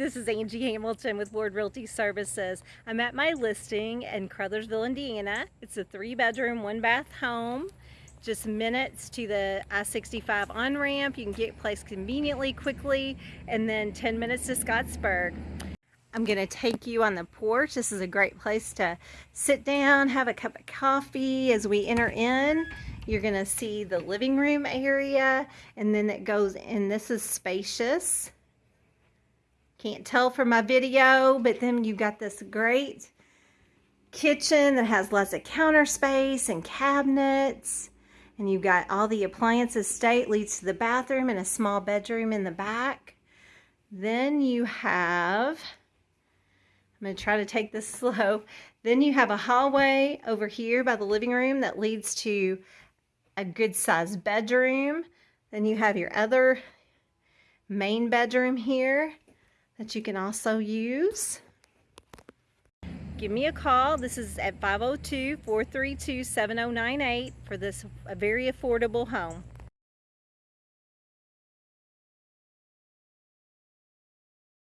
This is Angie Hamilton with Ward Realty Services. I'm at my listing in Crothersville, Indiana. It's a three bedroom, one bath home. Just minutes to the I-65 on-ramp. You can get placed conveniently, quickly, and then 10 minutes to Scottsburg. I'm gonna take you on the porch. This is a great place to sit down, have a cup of coffee as we enter in. You're gonna see the living room area and then it goes in. This is spacious. Can't tell from my video, but then you've got this great kitchen that has lots of counter space and cabinets. And you've got all the appliances state leads to the bathroom and a small bedroom in the back. Then you have I'm going to try to take this slow. Then you have a hallway over here by the living room that leads to a good sized bedroom. Then you have your other main bedroom here that you can also use. Give me a call. This is at 502-432-7098 for this a very affordable home.